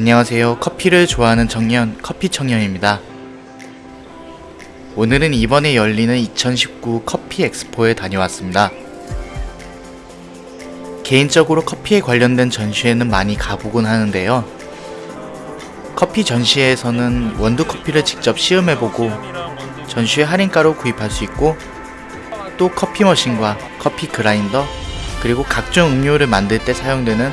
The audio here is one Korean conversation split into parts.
안녕하세요. 커피를 좋아하는 청년, 커피 청년입니다. 오늘은 이번에 열리는 2019 커피 엑스포에 다녀왔습니다. 개인적으로 커피에 관련된 전시회는 많이 가보곤 하는데요. 커피 전시회에서는 원두 커피를 직접 시음해보고 전시회 할인가로 구입할 수 있고 또 커피 머신과 커피 그라인더 그리고 각종 음료를 만들 때 사용되는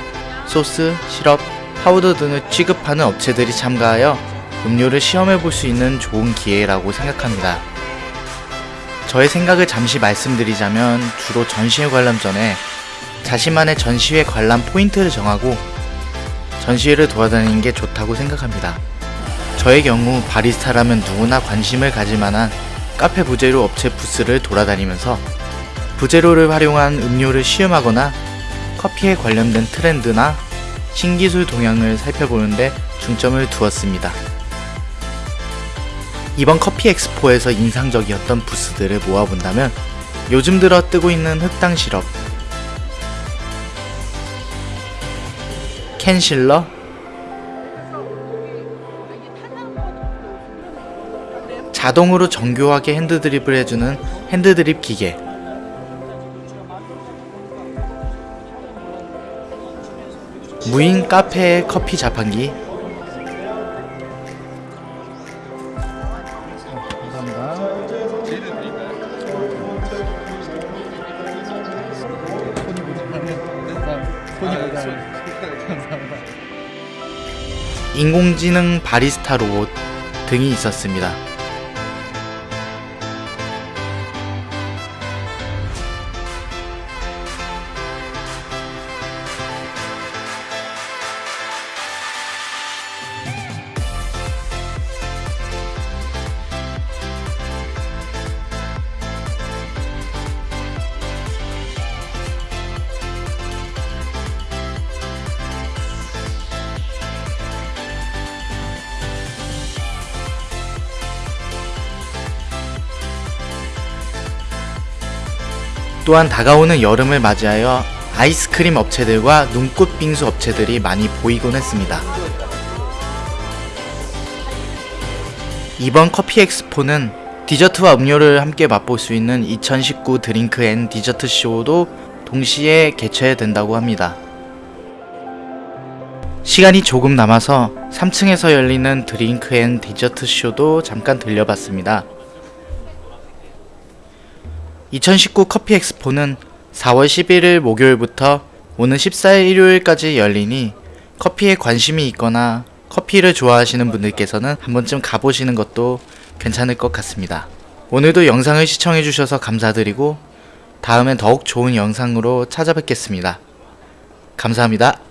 소스, 시럽, 파우더 등을 취급하는 업체들이 참가하여 음료를 시음해 볼 수 있는 좋은 기회라고 생각합니다. 저의 생각을 잠시 말씀드리자면 주로 전시회 관람 전에 자신만의 전시회 관람 포인트를 정하고 전시회를 돌아다니는 게 좋다고 생각합니다. 저의 경우 바리스타라면 누구나 관심을 가질 만한 카페 부제로 업체 부스를 돌아다니면서 부제로를 활용한 음료를 시음하거나 커피에 관련된 트렌드나 신기술 동향을 살펴보는데 중점을 두었습니다. 이번 커피 엑스포에서 인상적이었던 부스들을 모아본다면 요즘 들어 뜨고 있는 흑당 시럽, 캔실러, 자동으로 정교하게 핸드드립을 해주는 핸드드립 기계, 무인 카페 커피 자판기, 인공지능 바리스타 로봇 등이 있었습니다. 또한 다가오는 여름을 맞이하여 아이스크림 업체들과 눈꽃 빙수 업체들이 많이 보이곤 했습니다. 이번 커피 엑스포는 디저트와 음료를 함께 맛볼 수 있는 2019 Drink and Dessert Show도 동시에 개최된다고 합니다. 시간이 조금 남아서 3층에서 열리는 Drink and Dessert Show도 잠깐 들려봤습니다. 2019 커피 엑스포는 4월 11일 목요일부터 오는 14일 일요일까지 열리니 커피에 관심이 있거나 커피를 좋아하시는 분들께서는 한 번쯤 가보시는 것도 괜찮을 것 같습니다. 오늘도 영상을 시청해주셔서 감사드리고 다음엔 더욱 좋은 영상으로 찾아뵙겠습니다. 감사합니다.